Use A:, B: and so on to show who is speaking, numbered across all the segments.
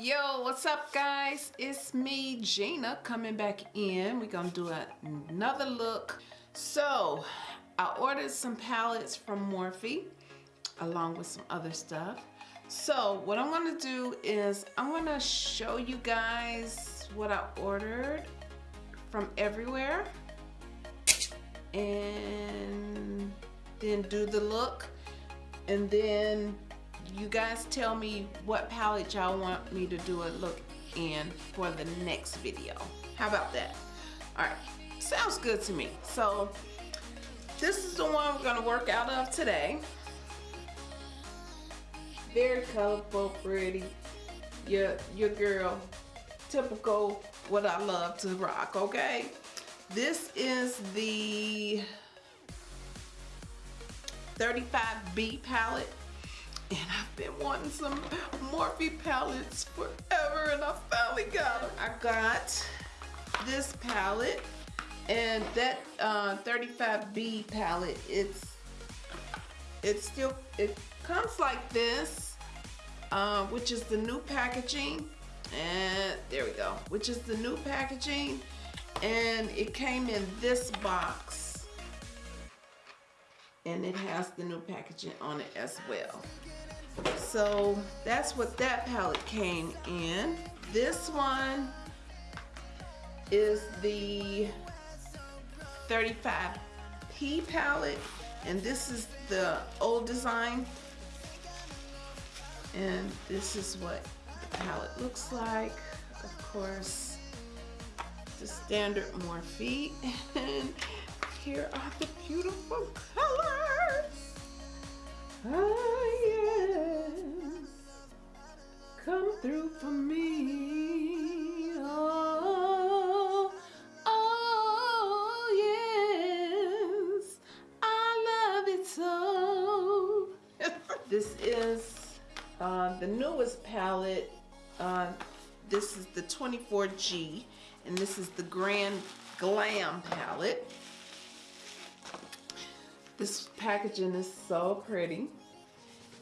A: Yo, what's up guys? It's me, Gina, coming back in. We're gonna do another look. So, I ordered some palettes from Morphe along with some other stuff. So what I'm gonna do is I'm gonna show you guys what I ordered from everywhere and then do the look and then you guys tell me what palette y'all want me to do a look in for the next video. How about that? All right, sounds good to me. So this is the one we're gonna work out of today very colorful, pretty. Your, your girl, typical what I love to rock, okay? This is the 35B palette. And I've been wanting some Morphe palettes forever and I finally got them. I got this palette and that uh, 35B palette, it's it's still, it comes like this uh, which is the new packaging. And there we go, which is the new packaging. And it came in this box. And it has the new packaging on it as well. So that's what that palette came in. This one is the 35P palette. And this is the old design and this is what the palette looks like. Of course, standard Morphe. And here are the beautiful colors. Oh, yes. Come through for me. Oh, oh, yes. I love it so. this is uh, the newest palette, uh, this is the 24G, and this is the Grand Glam palette. This packaging is so pretty.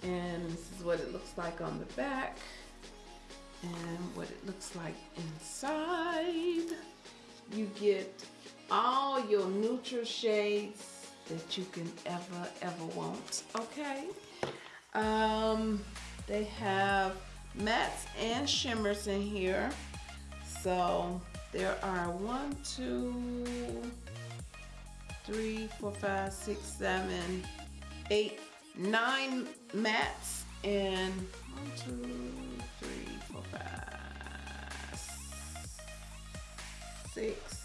A: And this is what it looks like on the back. And what it looks like inside. You get all your neutral shades that you can ever, ever want. Okay. Um, they have mattes and shimmers in here. So there are one, two, three, four, five, six, seven, eight, nine mattes and one, two, three, four, five, six,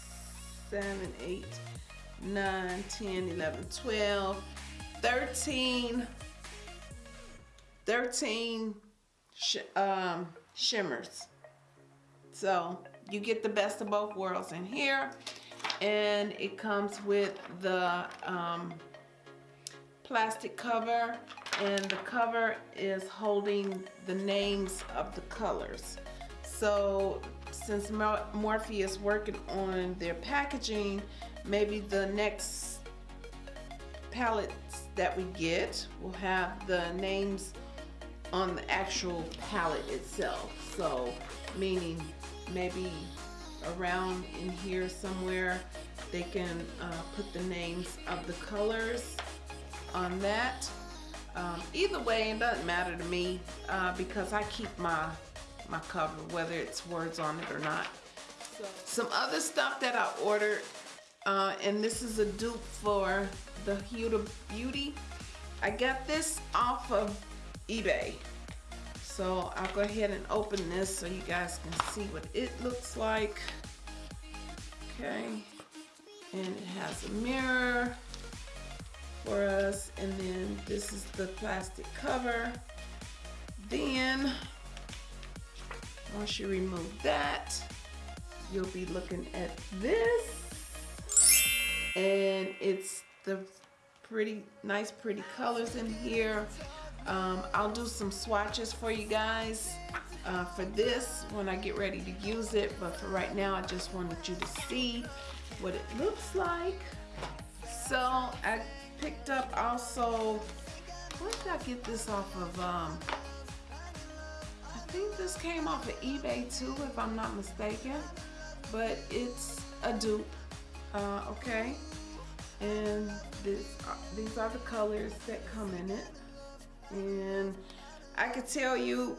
A: seven, eight, nine, 10, 11, 12, 13 13 sh um, shimmers. So you get the best of both worlds in here. And it comes with the um, plastic cover. And the cover is holding the names of the colors. So since Morphe is working on their packaging, maybe the next palettes that we get will have the names on the actual palette itself. So meaning maybe around in here somewhere they can uh, put the names of the colors on that. Um, either way, it doesn't matter to me uh, because I keep my my cover whether it's words on it or not. So, some other stuff that I ordered uh, and this is a dupe for the Huda Beauty. I got this off of eBay. So I'll go ahead and open this so you guys can see what it looks like. Okay. And it has a mirror for us. And then this is the plastic cover. Then, once you remove that, you'll be looking at this. And it's the pretty, nice pretty colors in here. Um, I'll do some swatches for you guys uh, for this when I get ready to use it. But for right now, I just wanted you to see what it looks like. So I picked up also, where did I get this off of? Um, I think this came off of eBay too, if I'm not mistaken. But it's a dupe, uh, okay? And this, uh, these are the colors that come in it. And I could tell you,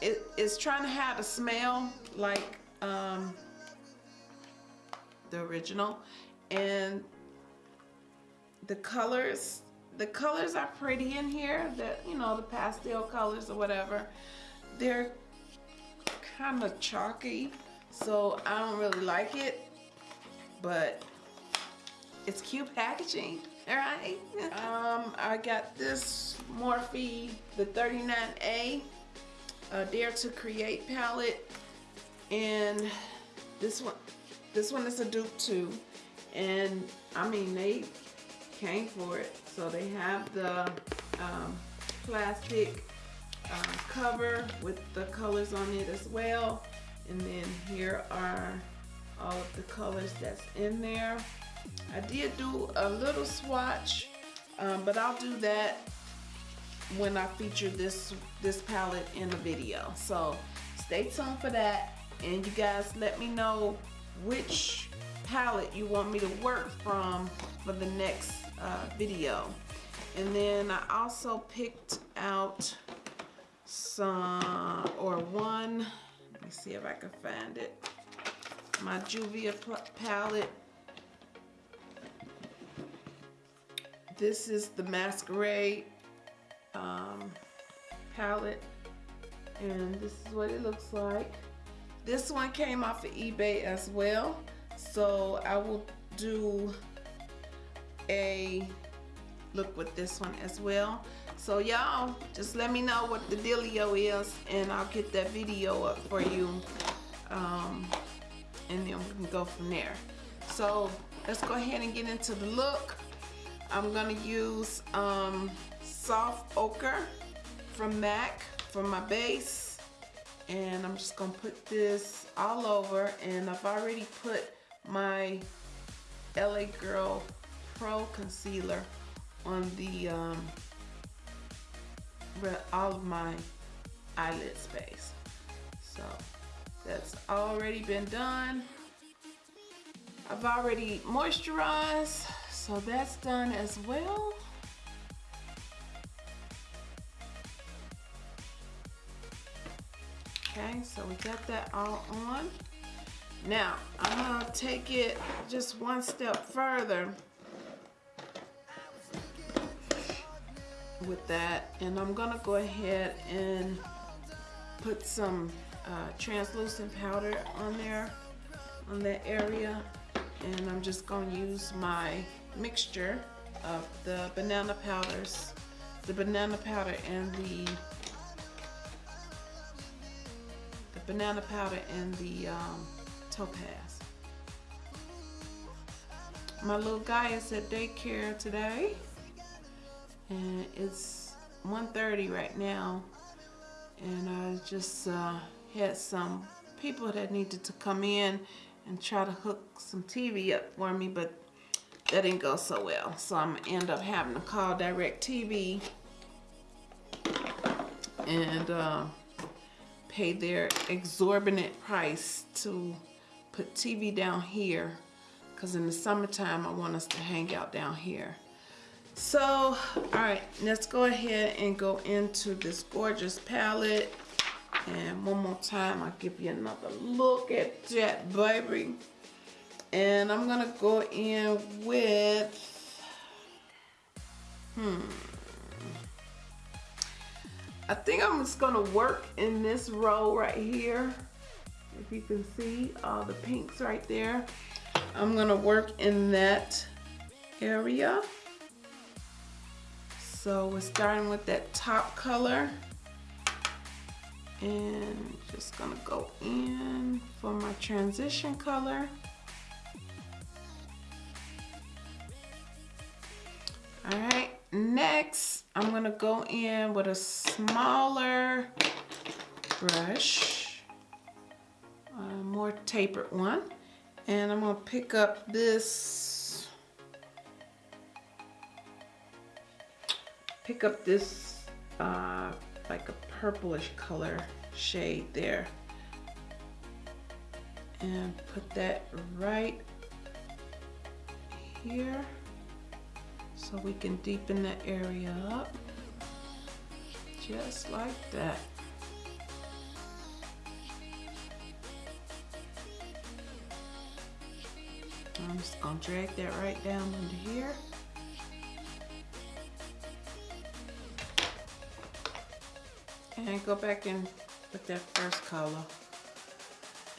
A: it, it's trying to have a smell like um, the original. And the colors the colors are pretty in here that you know the pastel colors or whatever they're kind of chalky so I don't really like it but it's cute packaging all right um I got this Morphe the 39A uh, Dare to Create palette and this one this one is a dupe too and I mean they came for it. So they have the um, plastic uh, cover with the colors on it as well. And then here are all of the colors that's in there. I did do a little swatch, um, but I'll do that when I feature this this palette in the video. So stay tuned for that. And you guys let me know which palette you want me to work from for the next uh, video. And then I also picked out some, or one, let me see if I can find it, my Juvia palette. This is the Masquerade um, palette, and this is what it looks like. This one came off of eBay as well, so I will do a look with this one as well. So y'all, just let me know what the dealio is and I'll get that video up for you. Um, and then we can go from there. So let's go ahead and get into the look. I'm gonna use um, soft ochre from MAC for my base. And I'm just gonna put this all over and I've already put my LA Girl Pro Concealer on the um, all of my eyelid space. So that's already been done. I've already moisturized, so that's done as well. Okay, so we got that all on. Now, I'm gonna take it just one step further with that and I'm gonna go ahead and put some uh, translucent powder on there on that area and I'm just gonna use my mixture of the banana powders the banana powder and the the banana powder and the um, topaz. My little guy is at daycare today and it's 1.30 right now and I just uh, had some people that needed to come in and try to hook some TV up for me but that didn't go so well so I'm gonna end up having to call DirecTV and uh, pay their exorbitant price to put TV down here because in the summertime I want us to hang out down here so, all right, let's go ahead and go into this gorgeous palette. And one more time, I'll give you another look at that, baby. And I'm gonna go in with, hmm. I think I'm just gonna work in this row right here. If you can see all the pinks right there. I'm gonna work in that area. So we're starting with that top color and just gonna go in for my transition color. I'm gonna go in with a smaller brush, a more tapered one, and I'm gonna pick up this pick up this uh, like a purplish color shade there. And put that right here so we can deepen the area up just like that. I'm just gonna drag that right down into here. And go back in with that first color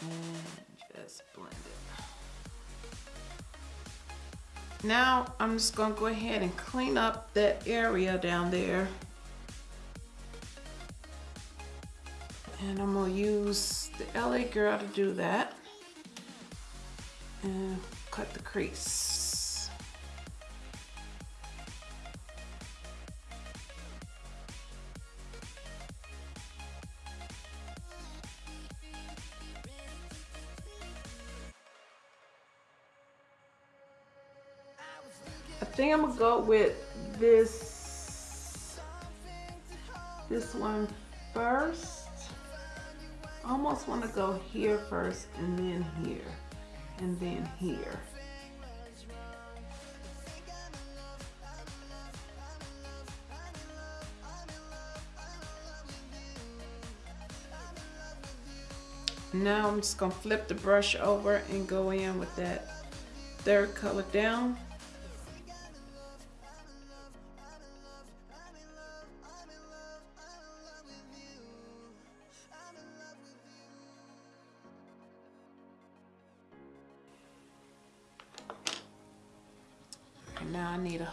A: and just blend it. Now I'm just gonna go ahead and clean up that area down there. And I'm gonna use the LA Girl to do that. And cut the crease. I think I'm gonna go with this this one first. I almost want to go here first and then here and then here. Now I'm just gonna flip the brush over and go in with that third color down.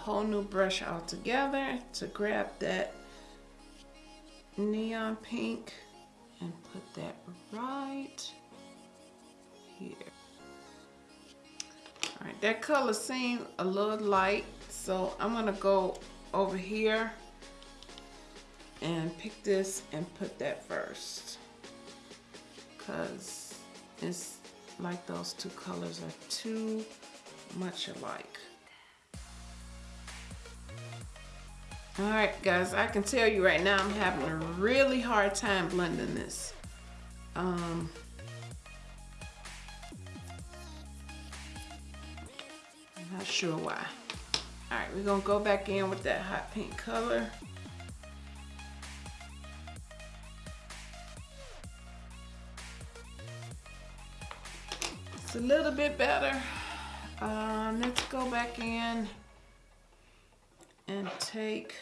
A: Whole new brush altogether to grab that neon pink and put that right here. All right, that color seemed a little light, so I'm gonna go over here and pick this and put that first. Cause it's like those two colors are too much alike. All right, guys, I can tell you right now I'm having a really hard time blending this. Um, I'm not sure why. All right, we're gonna go back in with that hot pink color. It's a little bit better. Um, let's go back in and take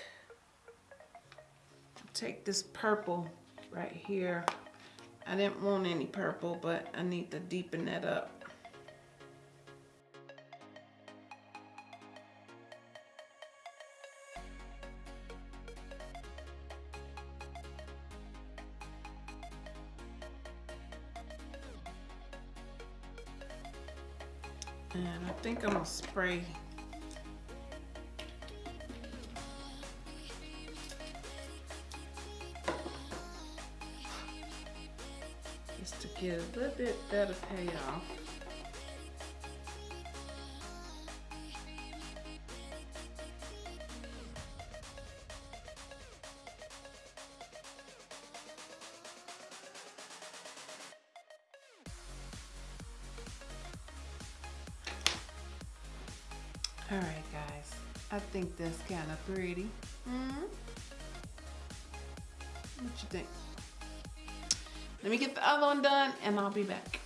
A: take this purple right here. I didn't want any purple, but I need to deepen that up. And I think I'm gonna spray get a little bit better payoff. All right, guys. I think that's kind of pretty. Mm hmm What you think? Let me get the other one done and I'll be back.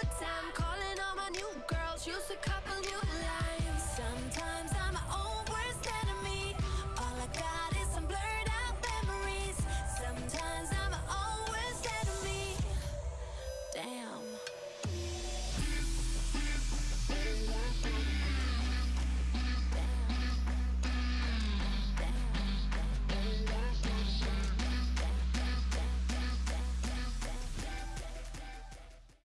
A: good time calling all my new girls. Used to come.